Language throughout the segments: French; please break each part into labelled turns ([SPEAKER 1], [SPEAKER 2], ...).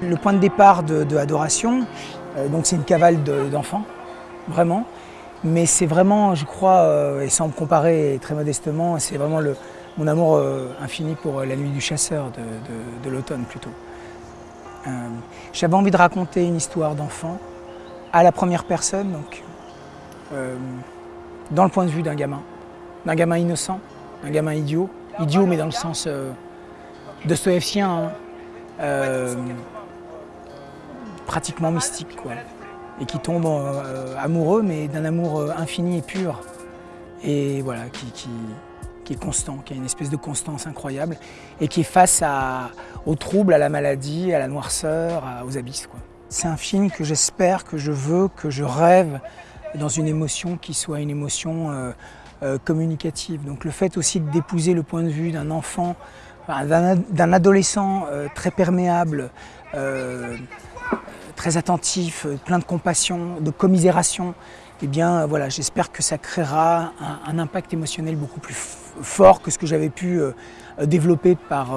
[SPEAKER 1] Le point de départ de, Adoration, euh, donc c'est une cavale d'enfants, vraiment. Mais c'est vraiment, je crois, euh, et sans me comparer très modestement, c'est vraiment le, mon amour euh, infini pour La Nuit du Chasseur de, l'automne plutôt. J'avais envie de raconter une histoire d'enfant à la première personne, donc dans le point de vue d'un gamin, d'un gamin innocent, d'un gamin idiot, idiot mais dans le sens de stoïcien, hein. euh, pratiquement mystique, quoi. Et qui tombe euh, amoureux, mais d'un amour euh, infini et pur. Et voilà, qui, est constant, qui a une espèce de constance incroyable, et qui est face à, aux troubles, à la maladie, à la noirceur, aux abysses. C'est un film que j'espère, que je veux, que je rêve dans une émotion qui soit une émotion communicative. Donc le fait aussi d'épouser le point de vue d'un enfant d'un adolescent euh, très perméable, euh, très attentif, euh, plein de compassion, de commisération, eh bien voilà, j'espère que ça créera un, impact émotionnel beaucoup plus fort que ce que j'avais pu développer par,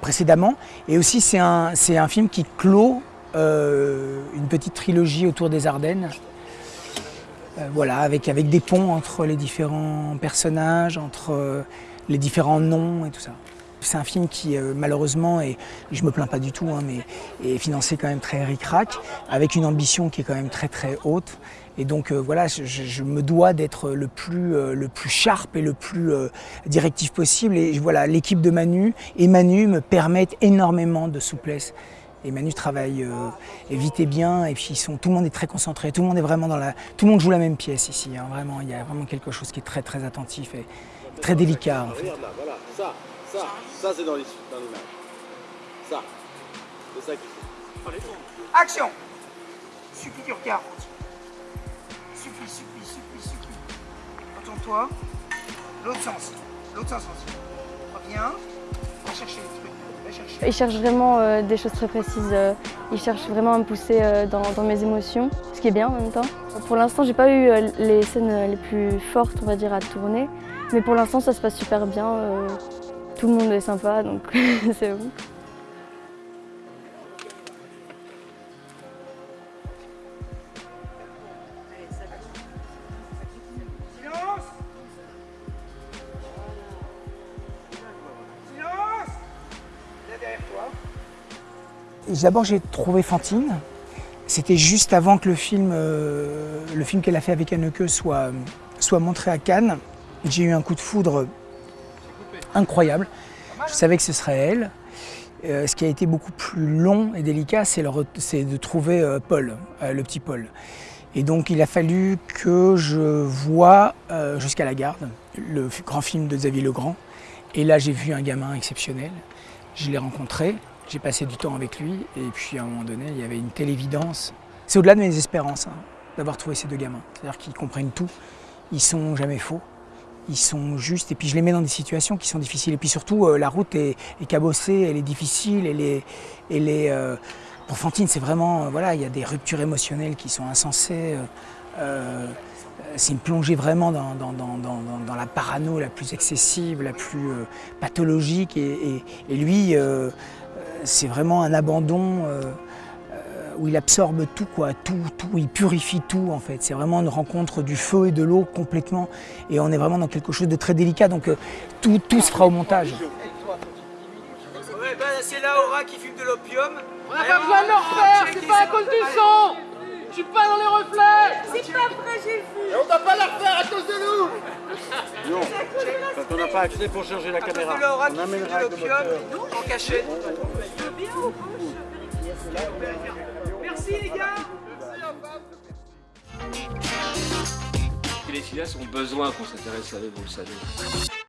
[SPEAKER 1] précédemment. Et aussi c'est un, un, film qui clôt une petite trilogie autour des Ardennes. voilà, avec, avec des ponts entre les différents personnages, entre les différents noms et tout ça. C'est un film qui euh, malheureusement, et je me plains pas du tout, hein, mais est financé quand même très ric-rac, avec une ambition qui est quand même très très haute. Et donc euh, voilà, je, me dois d'être le plus euh, le plus sharp et le plus directif possible. Et voilà, l'équipe de Manu et Manu me permettent énormément de souplesse. Et Manu travaille vite et bien, et puis ils sont, tout le monde est très concentré, tout le monde est vraiment dans la, tout le monde joue la même pièce ici. Hein, vraiment, il y a vraiment quelque chose qui est très très attentif très délicat. En fait.
[SPEAKER 2] Ça, ça c'est dans l'image. Ça, c'est ça qu'il faut.
[SPEAKER 1] Action Suffit du regard. Suffit, suffit, suffit, suffit. Retourne-toi. L'autre sens. L'autre sens aussi. Reviens. Va chercher les trucs.
[SPEAKER 3] Il cherche vraiment euh, des choses très précises. Euh, il cherche vraiment à me pousser euh, dans, dans, mes émotions, bien en même temps. Pour l'instant, j'ai pas eu les scènes les plus fortes, on va dire, à tourner. Mais pour l'instant, ça se passe super bien. Tout le monde est sympa, donc c'est bon.
[SPEAKER 1] D'abord, j'ai trouvé Fantine. C'était juste avant que le film, euh, film qu'elle a fait avec Anneke soit, soit montré à Cannes. J'ai eu un coup de foudre incroyable. Je savais que ce serait elle. Euh, ce qui a été beaucoup plus long et délicat, c'est de trouver euh, Paul, le petit Paul. Et donc il a fallu que je voie jusqu'à la garde, le grand film de Xavier Legrand. Et là j'ai vu un gamin exceptionnel. Je l'ai rencontré, j'ai passé du temps avec lui et puis à un moment donné il y avait une telle évidence. C'est au-delà de mes espérances hein, d'avoir trouvé ces deux gamins. C'est-à-dire qu'ils comprennent tout, ils sont jamais faux ils sont justes. Et puis je les mets dans des situations qui sont difficiles. Et puis surtout, euh, la route est, cabossée, elle est difficile, elle est, elle est euh, pour Fantine, c'est vraiment, euh, voilà, il y a des ruptures émotionnelles qui sont insensées. c'est une plongée vraiment dans, la parano la plus excessive, la plus pathologique. Et lui, c'est vraiment un abandon où il absorbe tout, quoi, tout, tout, il purifie tout en fait. C'est vraiment une rencontre du feu et de l'eau complètement, et on est vraiment dans quelque chose de très délicat, donc euh, tout, tout se fera au montage.
[SPEAKER 4] Ouais, ben, c'est la Aura qui fume de l'opium.
[SPEAKER 5] On n'a pas besoin de leur faire, c'est pas à cause du son Je suis pas dans les reflets
[SPEAKER 6] C'est pas vrai, j'ai vu
[SPEAKER 5] Et on doit pas leur faire à cause de nous
[SPEAKER 2] pas accès pour changer la caméra,
[SPEAKER 4] on amènera de l'opium en cachette. Merci les gars.
[SPEAKER 7] Les cinéastes ont besoin qu'on s'intéresse à eux, vous le savez.